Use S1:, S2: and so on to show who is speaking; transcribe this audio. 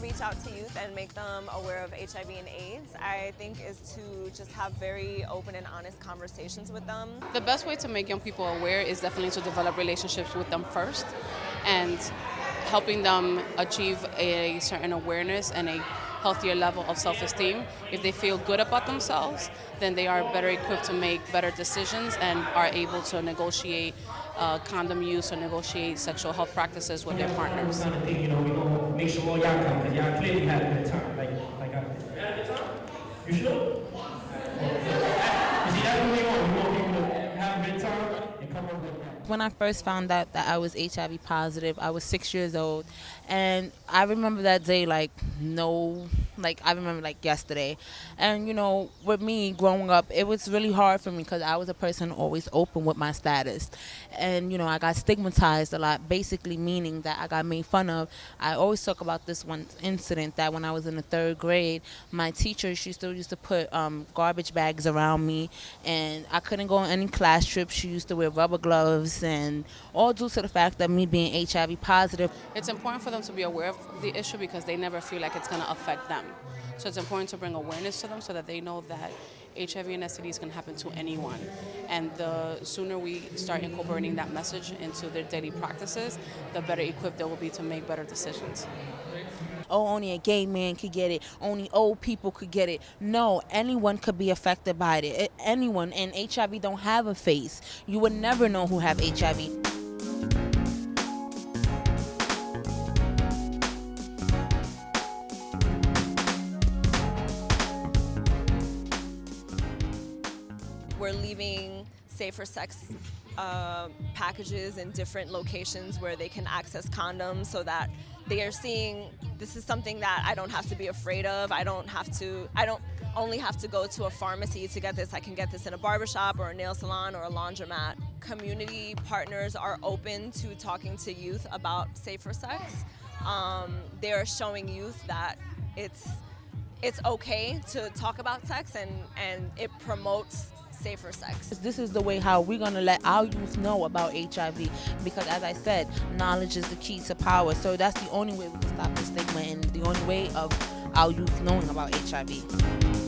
S1: reach out to youth and make them aware of HIV and AIDS, I think is to just have very open and honest conversations with them.
S2: The best way to make young people aware is definitely to develop relationships with them first and helping them achieve a certain awareness and a healthier level of self-esteem. If they feel good about themselves, then they are better equipped to make better decisions and are able to negotiate uh, condom use or negotiate sexual health practices with their partners.
S3: You make sure all y'all come, because y'all clearly had a good time. Like, like I, you sure? You see, that's what we want. We want people to have a good time and come up with.
S4: When I first found out that I was HIV positive, I was six years old, and I remember that day like no, like I remember like yesterday. And you know, with me growing up, it was really hard for me because I was a person always open with my status, and you know, I got stigmatized a lot, basically meaning that I got made fun of. I always talk about this one incident that when I was in the third grade, my teacher she still used to put um, garbage bags around me, and I couldn't go on any class trips. She used to wear rubber gloves, and all due to the fact that me being HIV positive.
S2: It's important for them to be aware of the issue because they never feel like it's going to affect them. So it's important to bring awareness to them so that they know that HIV and STDs can happen to anyone. And the sooner we start incorporating that message into their daily practices, the better equipped they will be to make better decisions.
S4: oh, only a gay man could get it, only old people could get it. No, anyone could be affected by it. Anyone, and HIV don't have a face. You would never know who have HIV.
S1: We're leaving safer sex uh, packages in different locations where they can access condoms so that they are seeing this is something that I don't have to be afraid of. I don't have to, I don't only have to go to a pharmacy to get this. I can get this in a barbershop or a nail salon or a laundromat. Community partners are open to talking to youth about safer sex. Um, they are showing youth that it's it's okay to talk about sex and, and it promotes safer sex.
S4: This is the way how we're gonna let our youth know about HIV because, as I said, knowledge is the key to power. So that's the only way we can stop the stigma and the only way of our youth knowing about HIV.